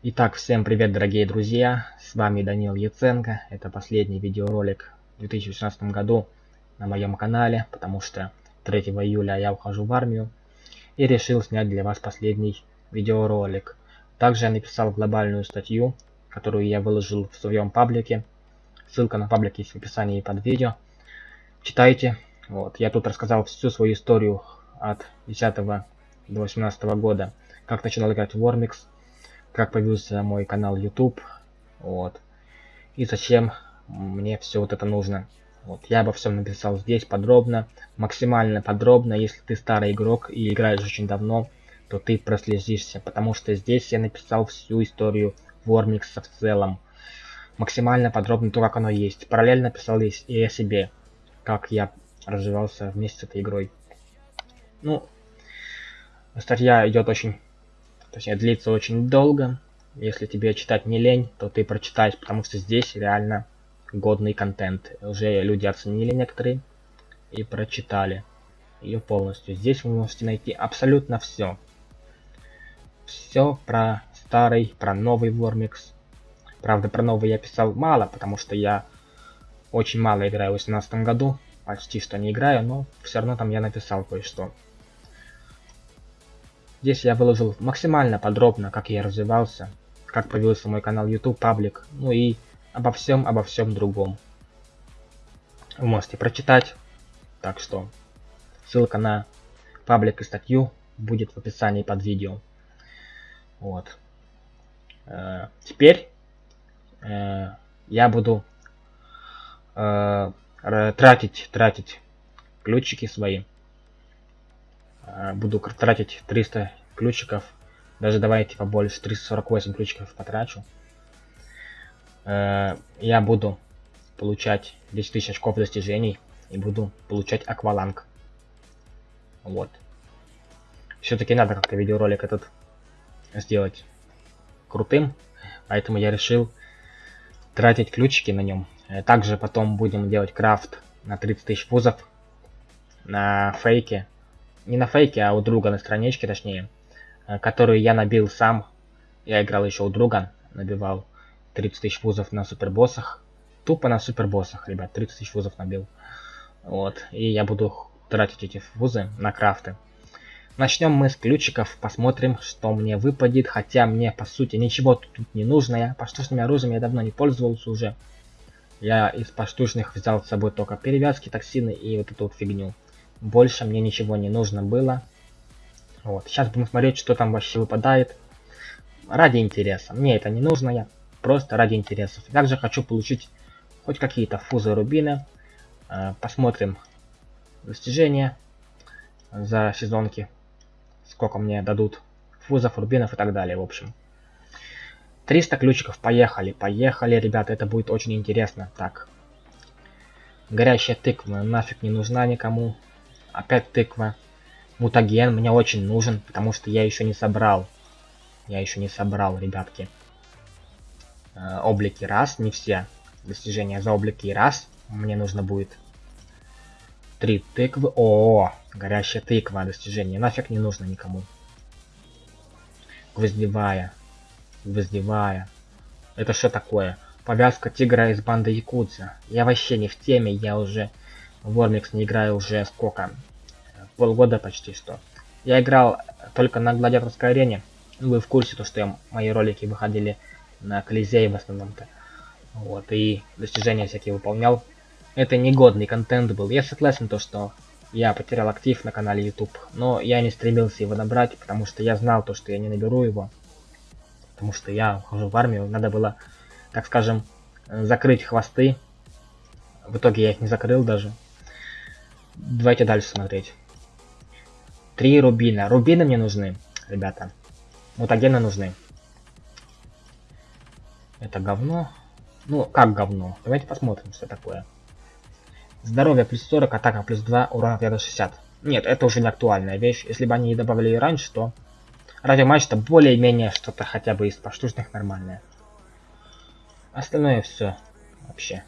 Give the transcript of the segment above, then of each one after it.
Итак, всем привет, дорогие друзья! С вами Данил Яценко. Это последний видеоролик в 2016 году на моем канале, потому что 3 июля я ухожу в армию и решил снять для вас последний видеоролик. Также я написал глобальную статью, которую я выложил в своем паблике. Ссылка на паблик есть в описании под видео. Читайте. Вот, я тут рассказал всю свою историю от 10 до 18 года, как начинал играть в Warmix, как появился мой канал YouTube, вот, и зачем мне все вот это нужно. Вот, я обо всем написал здесь подробно, максимально подробно, если ты старый игрок и играешь очень давно, то ты прослезишься, потому что здесь я написал всю историю Вормикса в целом. Максимально подробно то, как оно есть. Параллельно писал и о себе, как я развивался вместе с этой игрой. Ну, статья идет очень Точнее, длится очень долго. Если тебе читать не лень, то ты прочитаешь, потому что здесь реально годный контент. Уже люди оценили некоторые и прочитали ее полностью. Здесь вы можете найти абсолютно все. Все про старый, про новый Вормикс. Правда, про новый я писал мало, потому что я очень мало играю в 2018 году. Почти что не играю, но все равно там я написал кое-что. Здесь я выложил максимально подробно, как я развивался, как появился мой канал YouTube, паблик, ну и обо всем, обо всем другом. Вы можете прочитать, так что ссылка на паблик и статью будет в описании под видео. Вот. Э, теперь э, я буду э, тратить, тратить ключики свои буду тратить 300 ключиков. Даже давайте побольше, 348 ключиков потрачу. Э, я буду получать 10 тысяч очков достижений и буду получать акваланг. Вот. Все-таки надо как-то видеоролик этот сделать крутым, поэтому я решил тратить ключики на нем. Э, также потом будем делать крафт на 30 тысяч вузов на фейке не на фейке, а у друга на страничке, точнее, э, которую я набил сам. Я играл еще у друга, набивал 30 тысяч вузов на супербоссах. Тупо на супербоссах, ребят, 30 тысяч вузов набил. Вот, и я буду тратить эти вузы на крафты. Начнем мы с ключиков, посмотрим, что мне выпадет, хотя мне, по сути, ничего тут не нужно. Я поштучными оружием я давно не пользовался уже. Я из поштучных взял с собой только перевязки, токсины и вот эту вот фигню. Больше мне ничего не нужно было. Вот. Сейчас будем смотреть, что там вообще выпадает. Ради интереса. Мне это не нужно, я просто ради интересов. Также хочу получить хоть какие-то фузы рубины. Э, посмотрим достижения за сезонки. Сколько мне дадут фузов, рубинов и так далее, в общем. 300 ключиков, поехали, поехали, ребята, это будет очень интересно. Так, горящая тыква нафиг не нужна никому. Опять тыква. Мутаген мне очень нужен, потому что я еще не собрал. Я еще не собрал, ребятки. Э, облики раз, не все. Достижения за облики раз. Мне нужно будет три тыквы. О, горящая тыква достижение. Нафиг не нужно никому. Гвоздевая. Гвоздевая. Это что такое? Повязка тигра из банды Якудза. Я вообще не в теме, я уже в не играю уже сколько? полгода почти что. Я играл только на гладиаторской арене. Вы в курсе, то, что я, мои ролики выходили на Колизее в основном-то. Вот, и достижения всякие выполнял. Это негодный контент был. Я согласен, то, что я потерял актив на канале YouTube. Но я не стремился его набрать, потому что я знал то, что я не наберу его. Потому что я ухожу в армию. Надо было, так скажем, закрыть хвосты. В итоге я их не закрыл даже. Давайте дальше смотреть. Три рубина. Рубины мне нужны, ребята. Мутагены нужны. Это говно. Ну, как говно? Давайте посмотрим, что такое. Здоровье плюс 40, атака плюс 2, урон ответа 60. Нет, это уже не актуальная вещь. Если бы они добавили раньше, то радиоматч-то более-менее что-то хотя бы из поштучных нормальное. Остальное все вообще.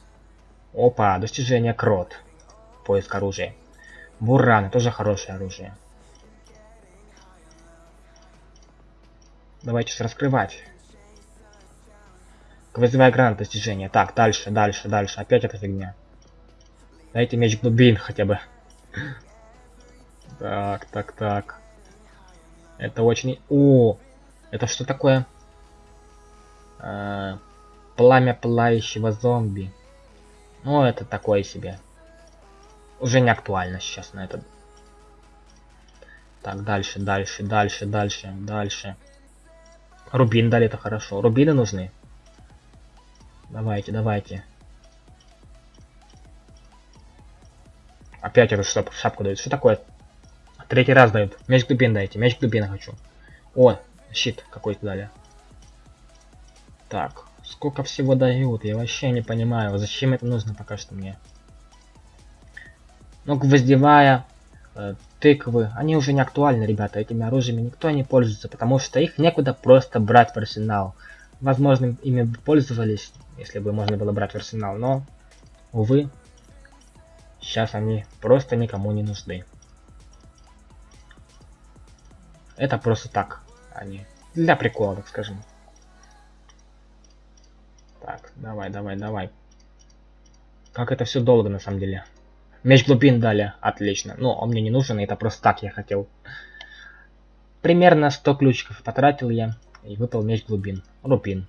Опа, достижение крот. Поиск оружия. Бураны, тоже хорошее оружие. Давайте раскрывать. Квазевая граната достижения. Так, дальше, дальше, дальше. Опять эта фигня. Дайте меч глубин хотя бы. Так, так, так. Это очень... О! Это что такое? А, пламя пылающего зомби. Ну, это такое себе. Уже не актуально сейчас на этот. Так, дальше, дальше, дальше, дальше, дальше. Рубин дали, это хорошо. Рубины нужны. Давайте, давайте. Опять эту шап шапку дают. Что такое? Третий раз дают. Меч глубин дайте. Меч глубин хочу. О, щит какой-то дали. Так, сколько всего дают? Я вообще не понимаю. Зачем это нужно пока что мне? Ну, гвоздевая, э, тыквы, они уже не актуальны, ребята. Этими оружиями никто не пользуется, потому что их некуда просто брать в арсенал. Возможно, ими бы пользовались, если бы можно было брать в арсенал, но, увы, сейчас они просто никому не нужны. Это просто так, они для прикола, так скажем. Так, давай, давай, давай. Как это все долго на самом деле. Меч глубин дали, отлично. Ну, он мне не нужен, это просто так я хотел. Примерно 100 ключиков потратил я. И выпал меч глубин. Рупин.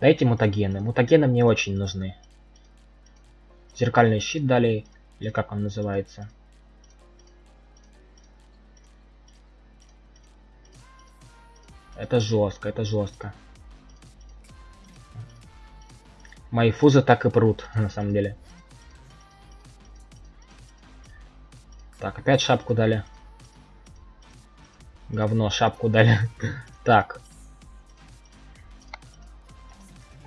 Дайте мутагены. Мутагены мне очень нужны. Зеркальный щит дали. Или как он называется. Это жестко, это жестко. Мои фузы так и прут, на самом деле. Так, опять шапку дали. Говно, шапку дали. так.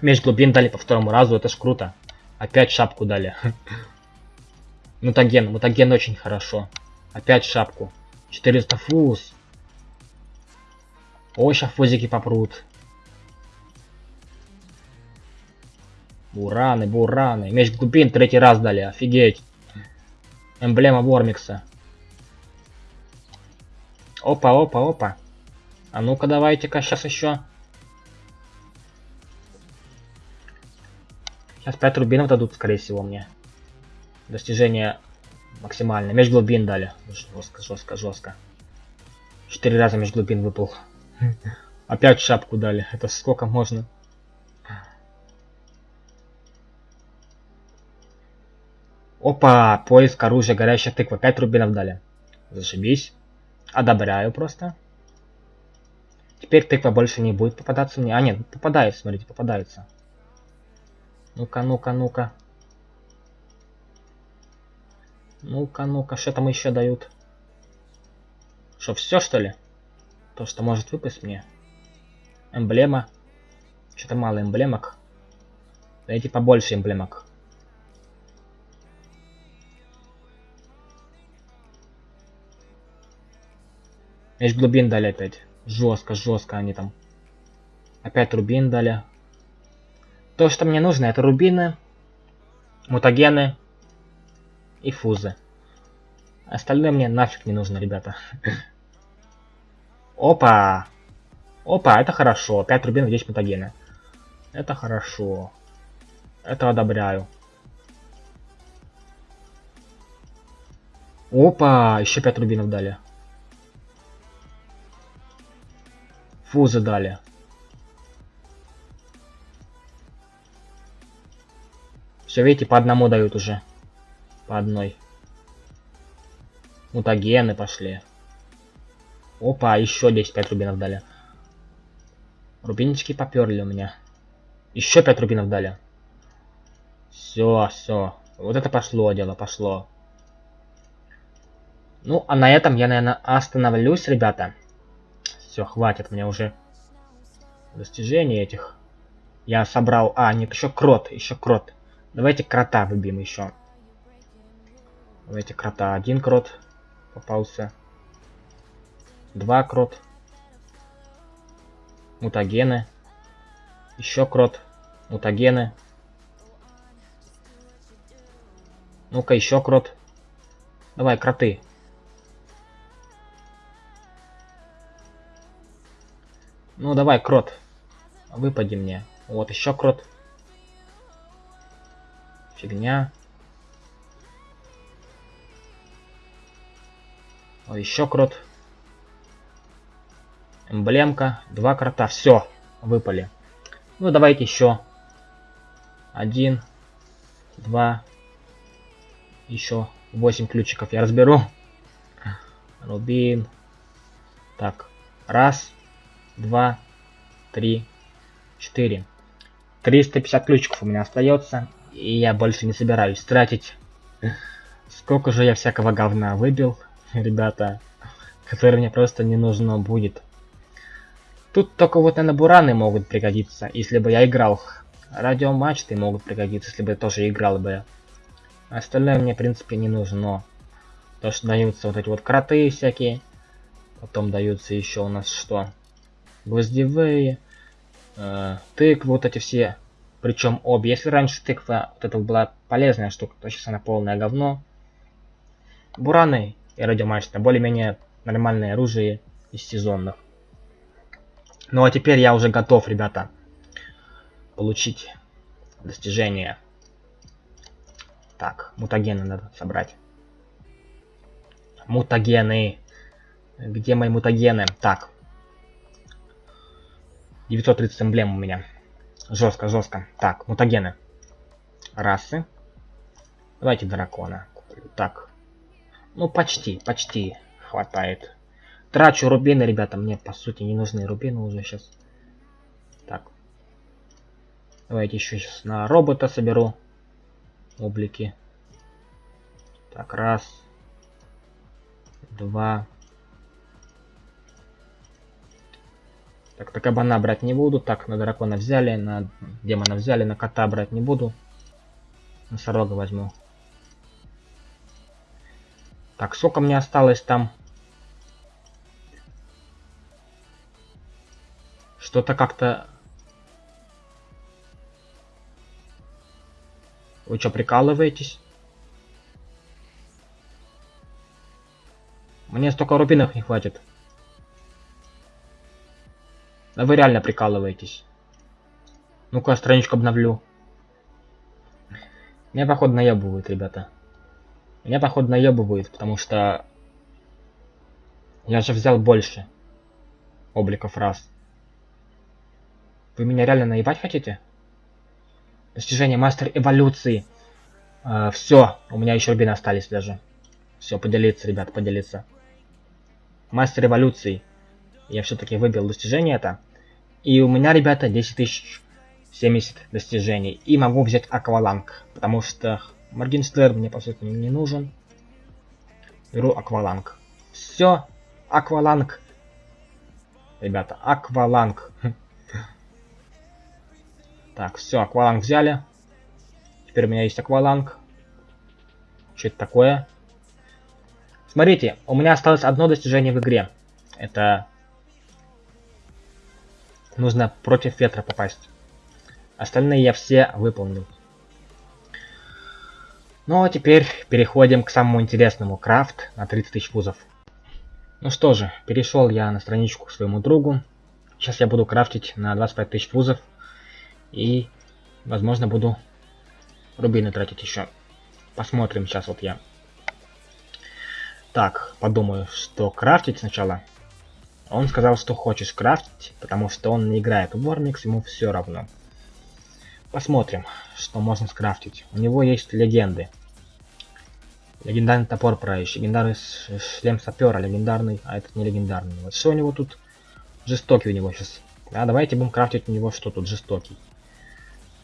Меч глубин дали по второму разу, это ж круто. Опять шапку дали. мутаген, мутаген очень хорошо. Опять шапку. 400 фуз. Ой, сейчас фузики попрут. Бураны, бураны. Меч глубин третий раз дали, офигеть. Эмблема Вормикса. Опа, опа, опа. А ну-ка давайте-ка сейчас еще. Сейчас 5 рубинов дадут, скорее всего, мне. Достижение максимальное. Меж глубин дали. Жестко, жестко, жестко. Четыре раза меж глубин выпал. Опять шапку дали. Это сколько можно? Опа, поиск оружия, горящая тыква. 5 рубинов дали. Зашибись. Одобряю просто. Теперь тыква больше не будет попадаться мне. А, нет, попадает, смотрите, попадается. Ну-ка, ну-ка, ну-ка. Ну-ка, ну-ка, что там еще дают? Что, все что ли? То, что может выпасть мне. Эмблема. Что-то мало эмблемок. Дайте побольше эмблемок. Меч глубин дали опять. Жестко, жестко они там. Опять рубин дали. То, что мне нужно, это рубины, мутагены и фузы. Остальное мне нафиг не нужно, ребята. Опа! Опа, это хорошо. 5 рубинов, 10 мутагены. Это хорошо. Это одобряю. Опа, еще 5 рубинов дали. Фузы дали. Все, видите, по одному дают уже. По одной. Мутагены пошли. Опа, еще 10 5 рубинов дали. Рубинчики поперли у меня. Еще 5 рубинов дали. Все, все. Вот это пошло дело, пошло. Ну, а на этом я, наверное, остановлюсь, ребята. Все, хватит мне уже достижений этих. Я собрал... А, нет, еще крот, еще крот. Давайте крота выбьем еще. Давайте крота. Один крот попался. Два крот. Мутагены. Еще крот. Мутагены. Ну-ка, еще крот. Давай, кроты. Ну, давай, крот. Выпади мне. Вот, еще крот. Фигня. О, еще крот. Эмблемка. Два крота. Все. Выпали. Ну, давайте еще. Один. Два. Еще. Восемь ключиков я разберу. Рубин. Так. Раз. Два. Три. Четыре. 350 ключиков у меня остается. И я больше не собираюсь тратить. Сколько же я всякого говна выбил, ребята, который мне просто не нужно будет. Тут только вот, наверное, бураны могут пригодиться, если бы я играл. Радиомачты могут пригодиться, если бы я тоже играл бы. Остальное мне, в принципе, не нужно. То, что даются вот эти вот кроты всякие. Потом даются еще у нас что? Гвоздевые. Э, тыквы, вот эти все причем обе. Если раньше тыква вот это была полезная штука, то сейчас она полное говно. Бураны и радиомачта более-менее нормальное оружие из сезонных. Ну а теперь я уже готов, ребята, получить достижение. Так, мутагены надо собрать. Мутагены. Где мои мутагены? Так. 930 эмблем у меня. Жестко, жестко. Так, мутагены. Расы. Давайте дракона Так. Ну, почти, почти хватает. Трачу рубины, ребята. Мне, по сути, не нужны рубины уже сейчас. Так. Давайте еще сейчас на робота соберу. Облики. Так, раз. Два. Так, на кабана брать не буду. Так, на дракона взяли, на демона взяли, на кота брать не буду. Носорога возьму. Так, сколько мне осталось там? Что-то как-то... Вы что, прикалываетесь? Мне столько рубинов не хватит. Да вы реально прикалываетесь. Ну-ка, страничку обновлю. Меня, походу, наебывают, ребята. Меня, походу, наебывают, потому что... Я же взял больше обликов раз. Вы меня реально наебать хотите? Достижение мастер эволюции. Э, все, у меня еще рубины остались даже. Все, поделиться, ребят, поделиться. Мастер эволюции. Я все-таки выбил достижение это. И у меня, ребята, 10 тысяч 70 достижений. И могу взять акваланг, потому что Моргенстерн мне, по сути, не нужен. Беру акваланг. Все, акваланг. Ребята, акваланг. Так, все, акваланг взяли. Теперь у меня есть акваланг. Что это такое? Смотрите, у меня осталось одно достижение в игре. Это Нужно против ветра попасть. Остальные я все выполнил. Ну а теперь переходим к самому интересному. Крафт на 30 тысяч вузов. Ну что же, перешел я на страничку к своему другу. Сейчас я буду крафтить на 25 тысяч вузов. И, возможно, буду рубины тратить еще. Посмотрим сейчас вот я. Так, подумаю, что крафтить сначала. Он сказал, что хочешь крафтить, потому что он не играет в Вормикс, ему все равно. Посмотрим, что можно скрафтить. У него есть легенды. Легендарный топор правящий, легендарный шлем сапера, легендарный, а этот не легендарный. Вот что у него тут? Жестокий у него сейчас. Да, давайте будем крафтить у него что тут жестокий.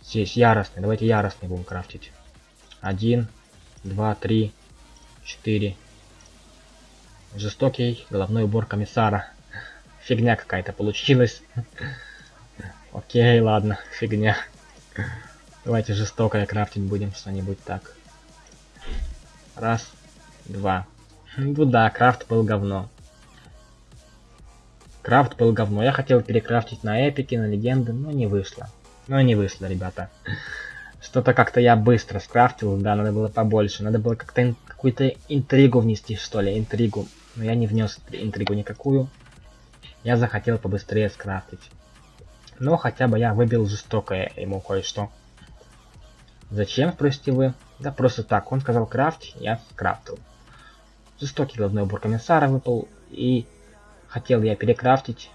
Здесь яростный, давайте яростный будем крафтить. Один, два, три, четыре. Жестокий головной убор комиссара. Фигня какая-то получилась. Окей, ладно, фигня. Давайте жестокое крафтить будем что-нибудь так. Раз, два. Ну да, крафт был говно. Крафт был говно. Я хотел перекрафтить на эпики, на легенды, но не вышло. Но не вышло, ребята. Что-то как-то я быстро скрафтил, да, надо было побольше. Надо было как-то ин какую-то интригу внести, что ли, интригу. Но я не внес интригу никакую. Я захотел побыстрее скрафтить. Но хотя бы я выбил жестокое ему кое-что. Зачем, спросите вы? Да просто так, он сказал крафт, я скрафтил. Жестокий головной убор комиссара выпал, и хотел я перекрафтить,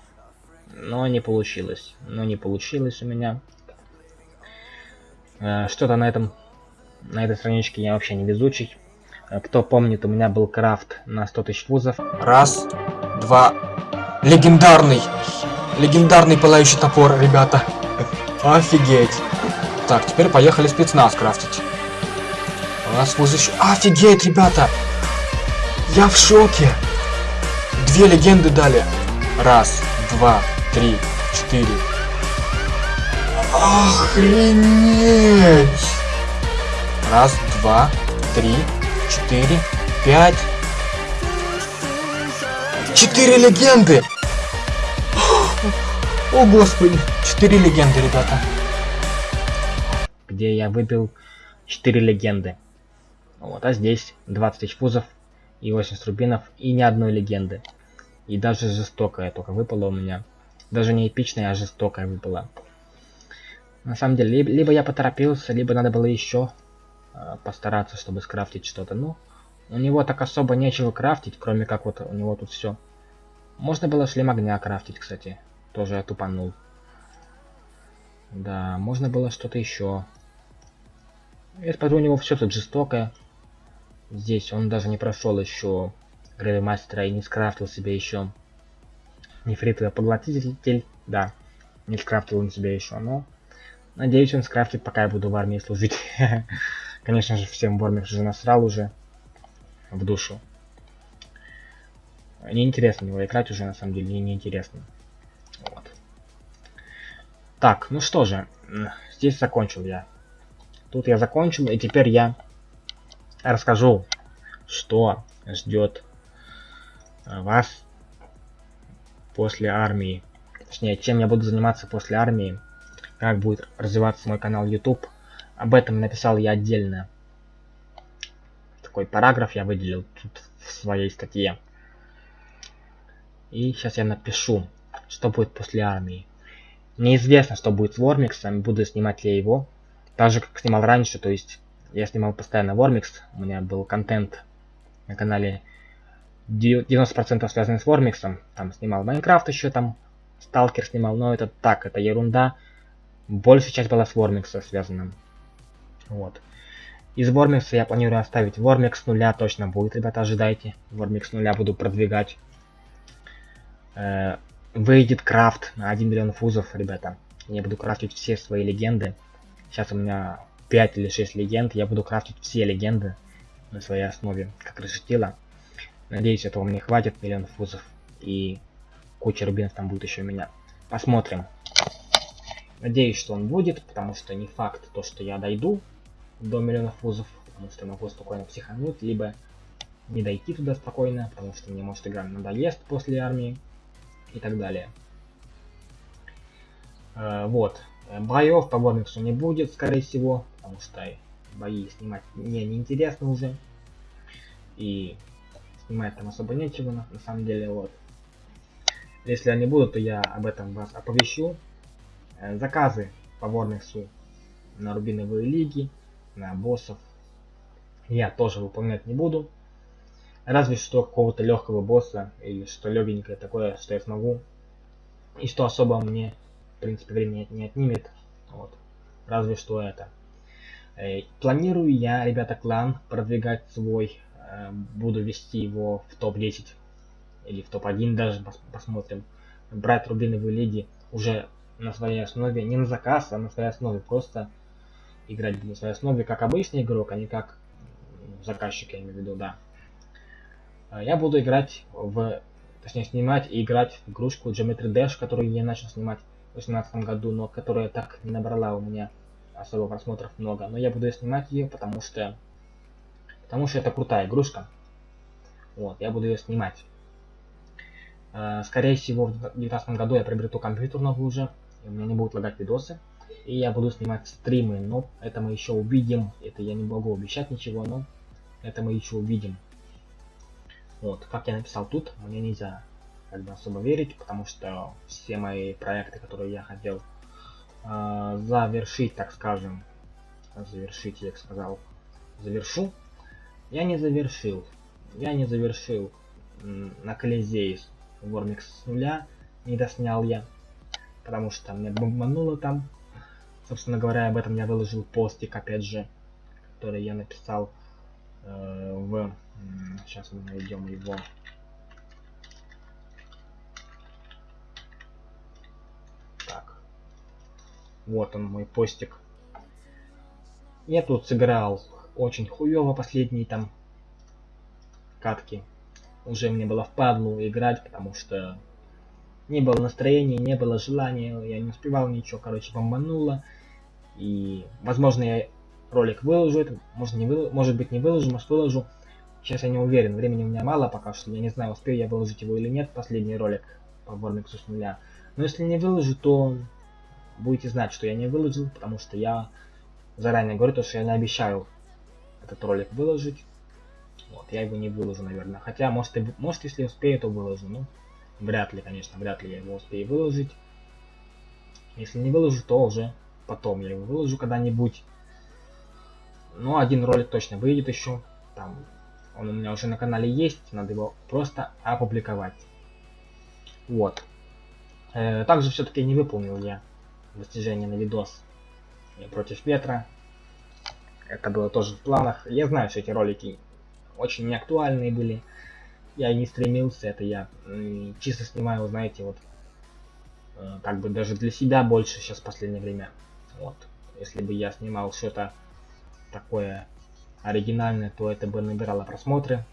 но не получилось. Но не получилось у меня. Э, Что-то на этом, на этой страничке я вообще не везучий. Э, кто помнит, у меня был крафт на 100 тысяч вузов. Раз, два. Легендарный. Легендарный пылающий топор, ребята. Офигеть. Так, теперь поехали спецназ крафтить. У нас еще... Офигеть, ребята. Я в шоке. Две легенды дали. Раз, два, три, четыре. Охренеть. Раз, два, три, четыре, пять. Четыре легенды! О, господи! Четыре легенды, ребята. где я выбил 4 легенды. Вот, а здесь 20 тысяч фузов и 80 рубинов и ни одной легенды. И даже жестокая только выпала у меня. Даже не эпичная, а жестокая выпала. На самом деле, либо, либо я поторопился, либо надо было еще э, постараться, чтобы скрафтить что-то. Ну, у него так особо нечего крафтить, кроме как вот у него тут все. Можно было шлем огня крафтить, кстати. Тоже я тупанул. Да, можно было что-то еще. Я смотрю, у него все тут жестокое. Здесь он даже не прошел еще Гравимастера и не скрафтил себе еще нефритовый поглотитель. Да, не скрафтил он себе еще, но надеюсь он скрафтит, пока я буду в армии служить. Конечно же, всем Бормик же насрал уже в душу. Неинтересно его играть уже, на самом деле, неинтересно. Вот. Так, ну что же, здесь закончил я. Тут я закончил, и теперь я расскажу, что ждет вас после армии. Точнее, чем я буду заниматься после армии, как будет развиваться мой канал YouTube. Об этом написал я отдельно. Такой параграф я выделил тут в своей статье. И сейчас я напишу, что будет после армии. Неизвестно, что будет с Вормиксом, буду снимать я его. Так же, как снимал раньше, то есть я снимал постоянно Вормикс, у меня был контент на канале 90% связанный с Вормиксом. Там снимал Майнкрафт еще, там Сталкер снимал, но это так, это ерунда. Большая часть была с Вормикса связана. Вот. Из Вормикса я планирую оставить Вормикс нуля, точно будет, ребята, ожидайте. Вормикс нуля буду продвигать. Э, выйдет крафт на 1 миллион фузов, ребята. Я буду крафтить все свои легенды. Сейчас у меня 5 или 6 легенд. Я буду крафтить все легенды на своей основе, как решетила. Надеюсь, этого мне хватит, миллион фузов. И куча рубинов там будет еще у меня. Посмотрим. Надеюсь, что он будет, потому что не факт то, что я дойду до миллиона фузов, потому что могу спокойно психануть, либо не дойти туда спокойно, потому что мне может игра надоест после армии и так далее. Э, вот. Боев по Вормиксу не будет, скорее всего, потому что бои снимать мне неинтересно уже. И снимать там особо нечего, на, самом деле, вот. Если они будут, то я об этом вас оповещу. Э, заказы по Вормиксу на рубиновые лиги, на боссов я тоже выполнять не буду. Разве что какого-то легкого босса или что легенькое такое, что я смогу. И что особо мне, в принципе, времени не отнимет. Вот. Разве что это. Э, планирую я, ребята, клан продвигать свой. Э, буду вести его в топ-10 или в топ-1 даже, пос посмотрим. Брать рубиновые лиги уже на своей основе, не на заказ, а на своей основе. Просто играть на своей основе как обычный игрок, а не как заказчик, я имею в виду, да. А, я буду играть в... Точнее, снимать и играть в игрушку Geometry Dash, которую я начал снимать в 2018 году, но которая так не набрала у меня особо просмотров много. Но я буду снимать ее, потому что... Потому что это крутая игрушка. Вот, я буду ее снимать. А, скорее всего, в 2019 году я приобрету компьютер новый уже, и у меня не будут лагать видосы. И я буду снимать стримы, но это мы еще увидим. Это я не могу обещать ничего, но это мы еще увидим. Вот, как я написал тут, мне нельзя как бы особо верить, потому что все мои проекты, которые я хотел э, завершить, так скажем, завершить, я сказал, завершу, я не завершил, я не завершил на Колизей Вормикс с нуля, не доснял я, потому что меня бомбануло там, собственно говоря, об этом я выложил постик, опять же, который я написал э, в, сейчас мы найдем его, Вот он, мой постик. Я тут сыграл очень хуево последние там катки. Уже мне было впадлу играть, потому что не было настроения, не было желания, я не успевал ничего, короче, бомбануло. И, возможно, я ролик выложу, это, может, не вы, может быть, не выложу, может, выложу. Сейчас я не уверен, времени у меня мало пока что, я не знаю, успею я выложить его или нет, последний ролик по Вормиксу с нуля. Но если не выложу, то будете знать, что я не выложил, потому что я заранее говорю, то, что я не обещаю этот ролик выложить. Вот, я его не выложу, наверное. Хотя, может, и, может если успею, то выложу. Ну, вряд ли, конечно, вряд ли я его успею выложить. Если не выложу, то уже потом я его выложу когда-нибудь. Но один ролик точно выйдет еще. Там он у меня уже на канале есть, надо его просто опубликовать. Вот. Э, также все-таки не выполнил я достижение на видос против ветра. Это было тоже в планах. Я знаю, что эти ролики очень неактуальные были. Я не стремился, это я чисто снимаю, знаете, вот э, как бы даже для себя больше сейчас в последнее время. Вот. Если бы я снимал что-то такое оригинальное, то это бы набирало просмотры.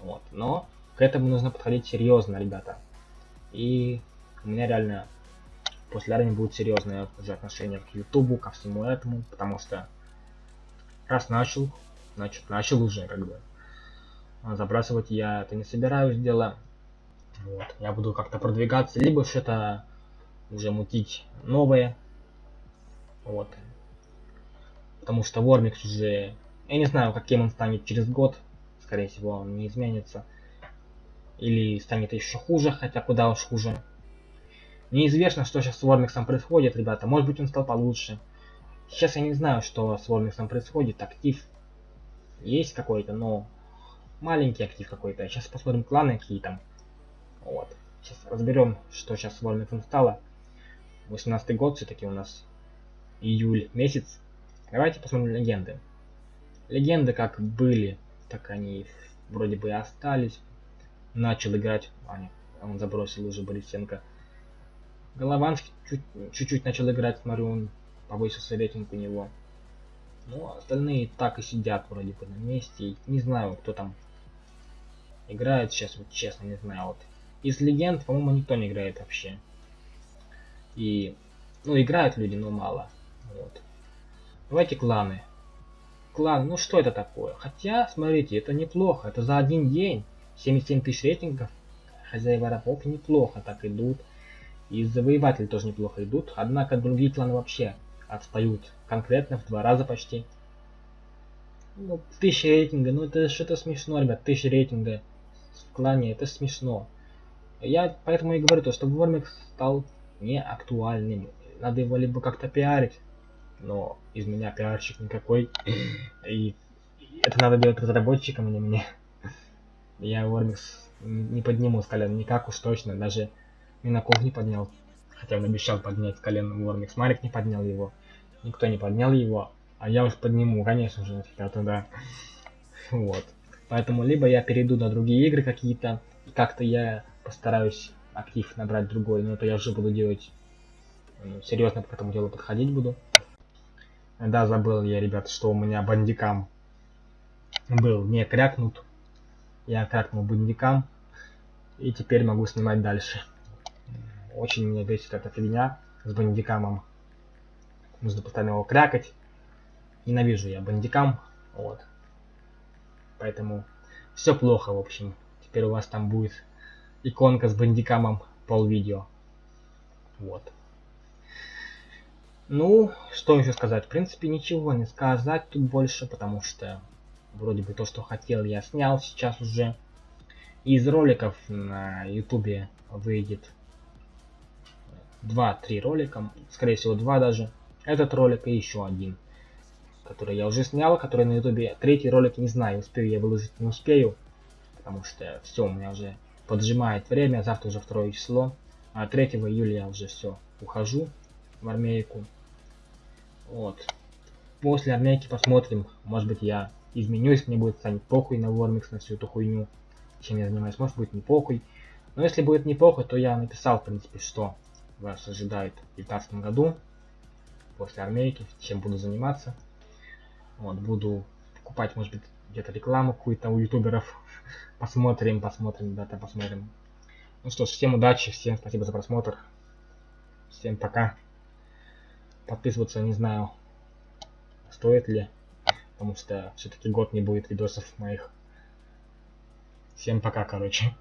Вот. Но к этому нужно подходить серьезно, ребята. И у меня реально после армии будет серьезное уже отношение к Ютубу, ко всему этому, потому что раз начал, значит начал уже как бы. А забрасывать я это не собираюсь дело. Вот. Я буду как-то продвигаться, либо что-то уже мутить новое. Вот. Потому что Вормикс уже... Я не знаю, каким он станет через год. Скорее всего, он не изменится. Или станет еще хуже, хотя куда уж хуже. Неизвестно, что сейчас с Вормиксом происходит, ребята. Может быть, он стал получше. Сейчас я не знаю, что с Вормиксом происходит. Актив есть какой-то, но маленький актив какой-то. Сейчас посмотрим кланы какие там. Вот. Сейчас разберем, что сейчас с Вормиксом стало. 18 год все-таки у нас. Июль месяц. Давайте посмотрим легенды. Легенды как были, так они вроде бы и остались. Начал играть. А, нет, он забросил уже Борисенко. Голованский чуть-чуть начал играть, смотрю, он повысился рейтинг у него. Ну, остальные так и сидят вроде бы на месте. Не знаю, кто там играет сейчас, вот честно, не знаю. Вот. Из легенд, по-моему, никто не играет вообще. И, ну, играют люди, но мало. Вот. Давайте кланы. Клан, ну что это такое? Хотя, смотрите, это неплохо. Это за один день 77 тысяч рейтингов. Хозяева рабов неплохо так идут. И завоеватели тоже неплохо идут, однако другие кланы вообще отстают конкретно в два раза почти. Ну, тысяча рейтинга, ну это что-то смешно, ребят, тысяча рейтинга в клане, это смешно. Я поэтому и говорю то, что Вормикс стал не актуальным. Надо его либо как-то пиарить, но из меня пиарщик никакой. И это надо делать разработчикам, а не мне. Я Вормикс не подниму с колен никак уж точно, даже Минаков не поднял. Хотя он обещал поднять колено Вормикс. Марик не поднял его. Никто не поднял его. А я уж подниму, конечно же, ребята, да. Вот. Поэтому либо я перейду на другие игры какие-то, и как-то я постараюсь актив набрать другой, но это я уже буду делать серьезно к этому делу подходить буду. Да, забыл я, ребят, что у меня бандикам был не крякнут. Я крякнул бандикам. И теперь могу снимать дальше. Очень меня бесит эта фигня с бандикамом. Нужно постоянно его крякать. Ненавижу я бандикам. Вот. Поэтому все плохо, в общем. Теперь у вас там будет иконка с бандикамом пол видео. Вот. Ну, что еще сказать? В принципе, ничего не сказать тут больше, потому что вроде бы то, что хотел, я снял сейчас уже. Из роликов на ютубе выйдет 2-3 ролика, скорее всего 2 даже. Этот ролик и еще один, который я уже снял, который на ютубе. Третий ролик не знаю, успею я выложить, не успею, потому что все, у меня уже поджимает время, завтра уже второе число. А 3 июля я уже все, ухожу в армейку. Вот. После армейки посмотрим, может быть я изменюсь, мне будет станет похуй на Вормикс, на всю эту хуйню, чем я занимаюсь, может быть не похуй. Но если будет не похуй, то я написал, в принципе, что вас ожидает в 2019 году, после армейки, чем буду заниматься. Вот, буду покупать, может быть, где-то рекламу какую-то у ютуберов. посмотрим, посмотрим, да, посмотрим. Ну что ж, всем удачи, всем спасибо за просмотр. Всем пока. Подписываться не знаю, стоит ли, потому что все-таки год не будет видосов моих. Всем пока, короче.